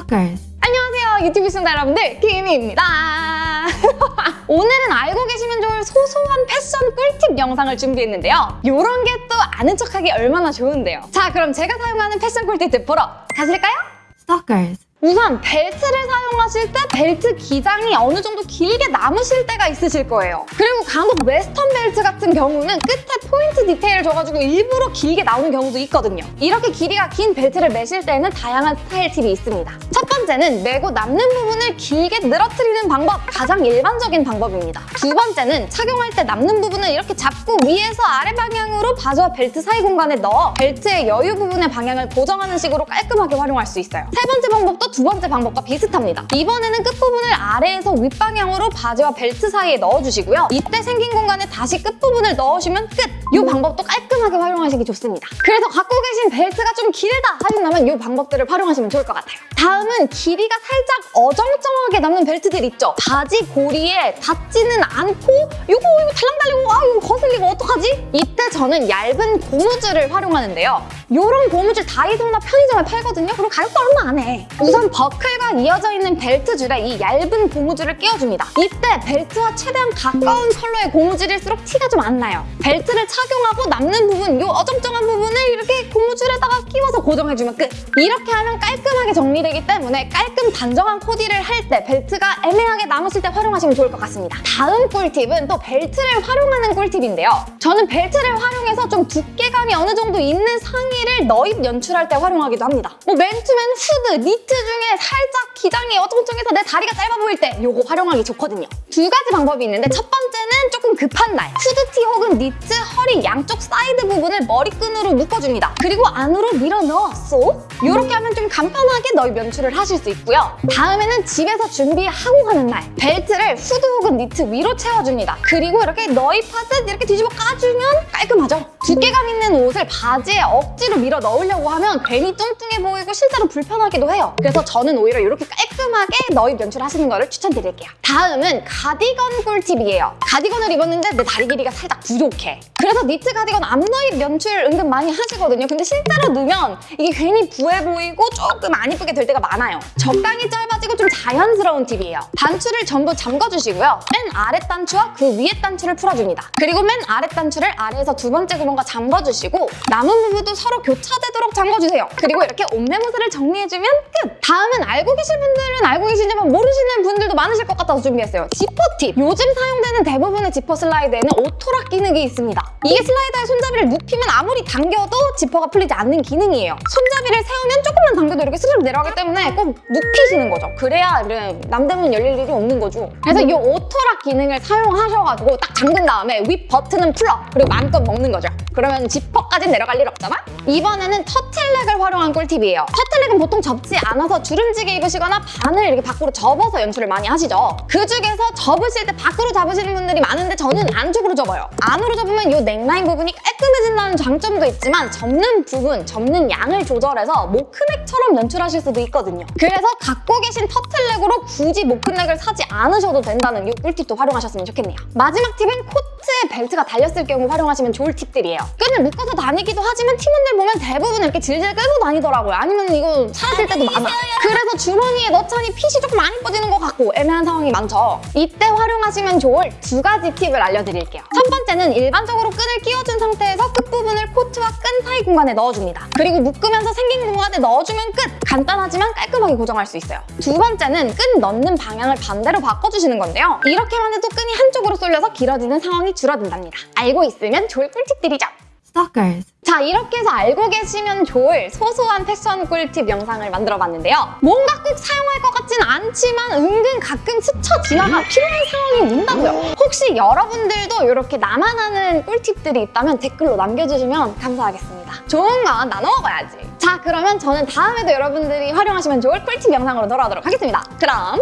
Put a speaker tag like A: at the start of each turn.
A: Stalkers.
B: 안녕하세요 유튜브 시청자 여러분들 김희입니다 오늘은 알고 계시면 좋을 소소한 패션 꿀팁 영상을 준비했는데요 이런 게 또 아는 척하기 얼마나 좋은데요 자 그럼 제가 사용하는 패션 꿀팁 보러 가실까요?
A: Stalkers.
B: 우선 벨트를 하실 때 벨트 기장이 어느 정도 길게 남으실 때가 있으실 거예요. 그리고 간혹 웨스턴 벨트 같은 경우는 끝에 포인트 디테일을 줘가지고 일부러 길게 나오는 경우도 있거든요. 이렇게 길이가 긴 벨트를 매실 때는 다양한 스타일 팁이 있습니다. 첫 번째는 매고 남는 부분을 길게 늘어뜨리는 방법, 가장 일반적인 방법입니다. 두 번째는 착용할 때 남는 부분을 이렇게 잡고 위에서 아래 방향으로 바지와 벨트 사이 공간에 넣어 벨트의 여유 부분의 방향을 고정하는 식으로 깔끔하게 활용할 수 있어요. 세 번째 방법도 두 번째 방법과 비슷합니다. 이 번에는 끝부분을 아래에서 윗방향으로 바지와 벨트 사이에 넣어주시고요. 이때 생긴 공간에 다시 끝부분을 넣으시면 끝! 이 방법도 깔끔하게 활용하시기 좋습니다. 그래서 갖고 계신 벨트가 좀 길다 하신다면 이 방법들을 활용하시면 좋을 것 같아요. 다음은 길이가 살짝 어정쩡하게 남는 벨트들 있죠? 바지 고리에 닿지는 않고 이거 달랑달리고 아 이거 거슬리고 어떡하지? 이때 저는 얇은 고무줄을 활용하는데요. 이런 고무줄 다이소나 편의점에 팔거든요. 그리고 가격도 얼마 안 해. 우선 버클과 이어져 있는 벨트 줄에 이 얇은 고무줄을 끼워줍니다. 이때 벨트와 최대한 가까운 컬러의 고무줄일수록 티가 좀 안 나요. 벨트를 착용하고 남는 부분, 이 어정쩡한 부분을 이렇게 고무줄에다가 끼워서 고정해주면 끝. 이렇게 하면 깔끔하게 정리되기 때문에 깔끔 단정한 코디를 할 때 벨트가 애매하게 남았을 때 활용하시면 좋을 것 같습니다. 다음 꿀팁은 또 벨트를 활용하는 꿀팁인데요. 저는 벨트를 활용해서 좀 두께감이 어느 정도 있는 상의를 넣입 연출할 때 활용하기도 합니다. 뭐 맨투맨 후드, 니트 중에 살짝 기장이 어정쩡해서 내 다리가 짧아 보일 때 이거 활용하기 좋거든요. 두 가지 방법이 있는데 첫 번째는 조금 급한 날 후드티 혹은 니트 허리 양쪽 사이드 부분을 머리끈으로 묶어줍니다. 그리고 안으로 밀어 넣어서. 이렇게 하면 좀 간편하게 넣입 연출을 하실 수 있고요. 다음에는 집에서 준비하고 가는 날 벨트를 후드 혹은 니트 위로 채워줍니다. 그리고 이렇게 넣입하듯 이렇게 뒤집어 까주면 깔끔하죠? 두께감 있는 옷을 바지에 억지로 밀어 넣으려고 하면 괜히 뚱뚱해 보이고 실제로 불편하기도 해요. 그래서 저는 오히려 이렇게 깔끔하게 너입 연출하시는 거를 추천드릴게요. 다음은 가디건 꿀팁이에요. 가디건을 입었는데 내 다리 길이가 살짝 부족해. 그래서 니트 가디건 앞너입 연출 은근 많이 하시거든요. 근데 실제로 넣으면 이게 괜히 부해 보이고 조금 안 이쁘게 될 때가 많아요. 적당히 짧아지고 좀 자연스러운 팁이에요. 단추를 전부 잠궈주시고요. 맨 아래 단추와 그 위에 단추를 풀어줍니다. 그리고 맨 아래 단추를 아래에서 두 번째 구멍 과 잠궈주시고 남은 부분도 서로 교차되도록 잠궈주세요. 그리고 이렇게 옷매무새를 정리해주면 끝! 다음은 알고 계실 분들은 알고 계시지만 모르시는 분들도 많으실 것 같아서 준비했어요. 지퍼 팁! 요즘 사용되는 대부분의 지퍼 슬라이드에는 auto lock 기능이 있습니다. 이게 슬라이더의 손잡이를 눕히면 아무리 당겨도 지퍼가 풀리지 않는 기능이에요. 손잡이를 세우면 조금만 당겨도 이렇게 스르륵 내려가기 때문에 꼭 눕히시는 거죠. 그래야 남대문 열릴 일이 없는 거죠. 그래서 이 auto lock 기능을 사용하셔가지고 딱 잠근 다음에 윗 버튼은 풀어! 그리고 마음껏 먹는 거죠. 그러면 지퍼까지 내려갈 일 없잖아? 이번에는 터틀넥을 활용한 꿀팁이에요. 터틀넥은 보통 접지 않아서 주름지게 입으시거나 반을 이렇게 밖으로 접어서 연출을 많이 하시죠. 그 중에서 접으실 때 밖으로 잡으시는 분들이 많은데 저는 안쪽으로 접어요. 안으로 접으면 이 넥라인 부분이 깔끔해진다는 장점도 있지만 접는 부분, 접는 양을 조절해서 모크넥처럼 연출하실 수도 있거든요. 그래서 갖고 계신 터틀넥으로 굳이 모크넥을 사지 않으셔도 된다는 이 꿀팁도 활용하셨으면 좋겠네요. 마지막 팁은 코 트에 벨트가 달렸을 경우 활용하시면 좋을 팁들이에요. 끈을 묶어서 다니기도 하지만 팀원들 보면 대부분 이렇게 질질 끌고 다니더라고요. 아니면 이거 사실 때도 많아. 그래서 주머니에 넣자니 핏이 조금 안 이뻐지는 것 같고 애매한 상황이 많죠. 이때 활용하시면 좋을 두 가지 팁을 알려드릴게요. 첫 번째는 일반적으로 끈을 끼워준 상태에서 끝부분을 코트와 끈 사이 공간에 넣어줍니다. 그리고 묶으면서 생긴 공간에 넣어주면 끝! 간단하지만 깔끔하게 고정할 수 있어요. 두 번째는 끈 넣는 방향을 반대로 바꿔주시는 건데요. 이렇게만 해도 끈이 한쪽으로 쏠려서 길어지는 상황이 줄어든답니다. 알고 있으면 좋을 꿀팁들이죠.
A: Stalkers.
B: 자 이렇게 해서 알고 계시면 좋을 소소한 패션 꿀팁 영상을 만들어봤는데요. 뭔가 꼭 사용할 것 같진 않지만 은근 가끔 스쳐 지나가 필요한 상황이 온다고요. 혹시 여러분들도 이렇게 나만 아는 꿀팁들이 있다면 댓글로 남겨주시면 감사하겠습니다. 좋은 건 나눠 먹어야지. 자 그러면 저는 다음에도 여러분들이 활용하시면 좋을 꿀팁 영상으로 돌아오도록 하겠습니다. 그럼!